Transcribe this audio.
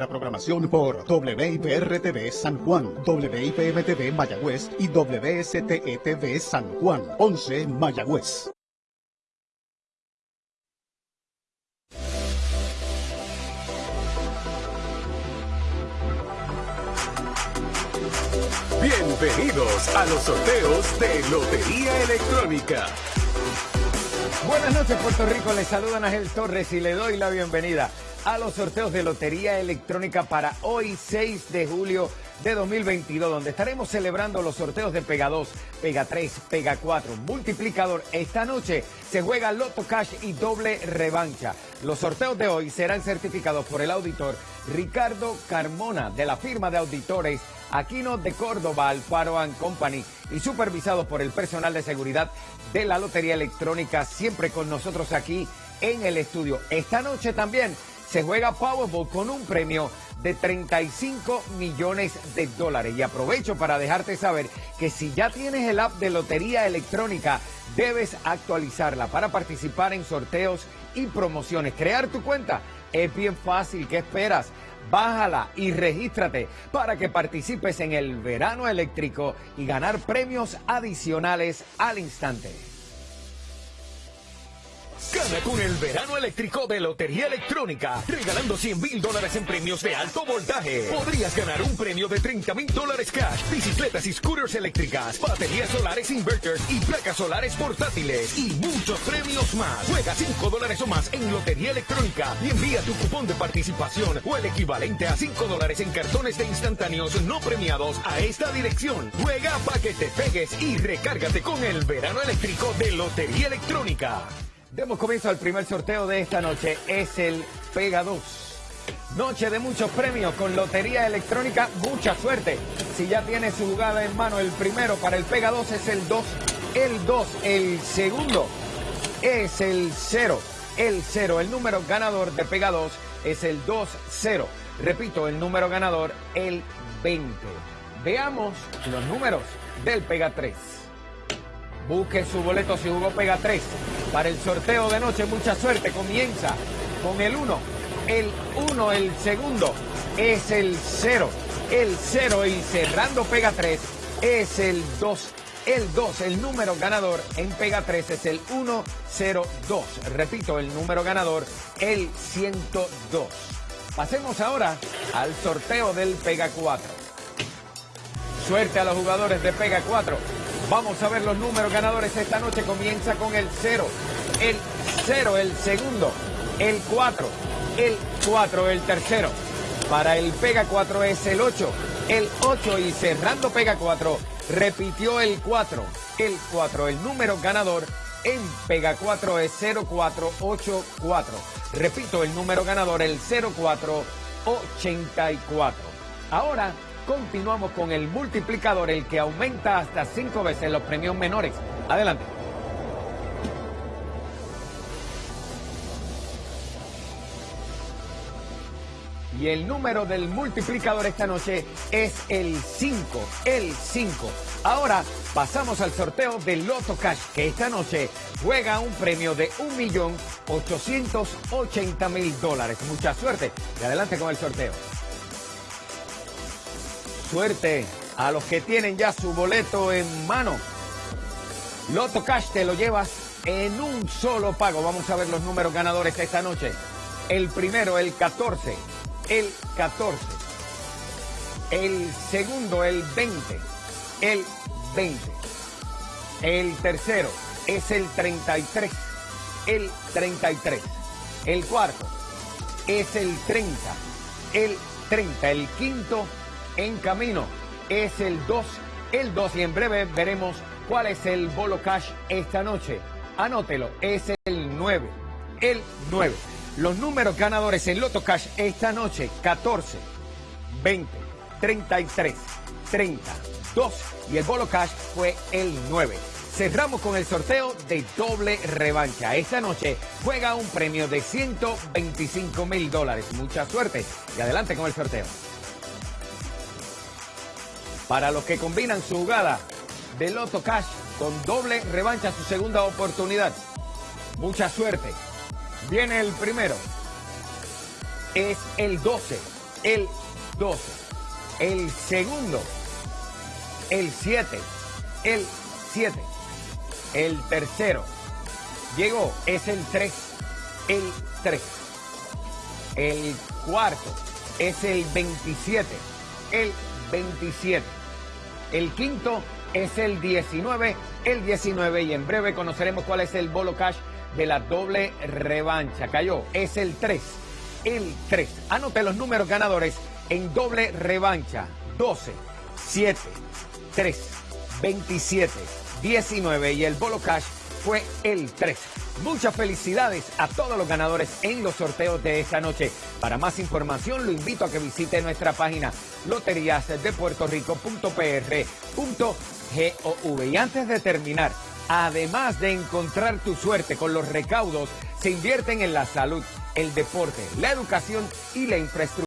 La programación por WIPR-TV San Juan, WIPM-TV Mayagüez y WSTE-TV San Juan, 11 Mayagüez. Bienvenidos a los sorteos de Lotería Electrónica. Buenas noches Puerto Rico, les saludan Ángel Torres y le doy la bienvenida a los sorteos de Lotería Electrónica para hoy 6 de julio de 2022, donde estaremos celebrando los sorteos de Pega 2, Pega 3, Pega 4, Multiplicador. Esta noche se juega Loto Cash y doble revancha. Los sorteos de hoy serán certificados por el auditor Ricardo Carmona de la firma de auditores Aquino de Córdoba, Alfaro Company y supervisados por el personal de seguridad de la Lotería Electrónica, siempre con nosotros aquí en el estudio. Esta noche también se juega Powerball con un premio de 35 millones de dólares. Y aprovecho para dejarte saber que si ya tienes el app de Lotería Electrónica, debes actualizarla para participar en sorteos y promociones. Crear tu cuenta es bien fácil. ¿Qué esperas? Bájala y regístrate para que participes en el verano eléctrico y ganar premios adicionales al instante. Con el verano eléctrico de Lotería Electrónica, regalando 100 mil dólares en premios de alto voltaje. Podrías ganar un premio de 30 mil dólares cash, bicicletas y scooters eléctricas, baterías solares inverters y placas solares portátiles y muchos premios más. Juega 5 dólares o más en Lotería Electrónica y envía tu cupón de participación o el equivalente a 5 dólares en cartones de instantáneos no premiados a esta dirección. Juega para que te pegues y recárgate con el verano eléctrico de Lotería Electrónica. Demos comienzo al primer sorteo de esta noche. Es el Pega 2. Noche de muchos premios con Lotería Electrónica. Mucha suerte. Si ya tiene su jugada en mano, el primero para el Pega 2 es el 2. El 2. El segundo es el 0. El 0. El número ganador de Pega 2 es el 2-0. Repito, el número ganador, el 20. Veamos los números del Pega 3. Busque su boleto si jugó Pega 3 para el sorteo de noche. Mucha suerte. Comienza con el 1. El 1, el segundo es el 0. El 0 y cerrando Pega 3 es el 2. El 2, el número ganador en Pega 3 es el 102. Repito, el número ganador, el 102. Pasemos ahora al sorteo del Pega 4. Suerte a los jugadores de Pega 4. Vamos a ver los números ganadores esta noche. Comienza con el 0, el 0, el segundo, el 4, el 4, el tercero. Para el Pega 4 es el 8, el 8 y cerrando Pega 4 repitió el 4, el 4. El número ganador en Pega 4 es 0484. Repito, el número ganador el 0484. Ahora continuamos con el multiplicador, el que aumenta hasta cinco veces los premios menores. Adelante. Y el número del multiplicador esta noche es el 5, el 5. Ahora pasamos al sorteo del Loto Cash, que esta noche juega un premio de 1.880.000 dólares. Mucha suerte y adelante con el sorteo. Suerte a los que tienen ya su boleto en mano. Loto Cash te lo llevas en un solo pago. Vamos a ver los números ganadores esta noche. El primero, el 14. El 14. El segundo, el 20. El 20. El tercero es el 33. El 33. El cuarto es el 30. El 30. El quinto en camino es el 2, el 2 y en breve veremos cuál es el bolo cash esta noche. Anótelo, es el 9, el 9. Los números ganadores en Loto Cash esta noche, 14, 20, 33, 30, 2 y el bolo cash fue el 9. Cerramos con el sorteo de doble revancha. Esta noche juega un premio de 125 mil dólares. Mucha suerte y adelante con el sorteo. Para los que combinan su jugada de Loto Cash con doble revancha, su segunda oportunidad. Mucha suerte. Viene el primero. Es el 12. el 12. El segundo, el 7. El 7. El tercero, llegó, es el 3. El 3. El cuarto es el 27. El 27. El quinto es el 19. El 19. Y en breve conoceremos cuál es el bolo cash de la doble revancha. Cayó, es el 3. El 3. Anote los números ganadores en doble revancha. 12, 7, 3, 27, 19 y el bolo cash fue el 3. Muchas felicidades a todos los ganadores en los sorteos de esta noche. Para más información lo invito a que visite nuestra página loteriasdepuertorico.pr.gov. Y antes de terminar, además de encontrar tu suerte con los recaudos, se invierten en la salud, el deporte, la educación y la infraestructura